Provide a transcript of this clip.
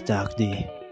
Dark Day.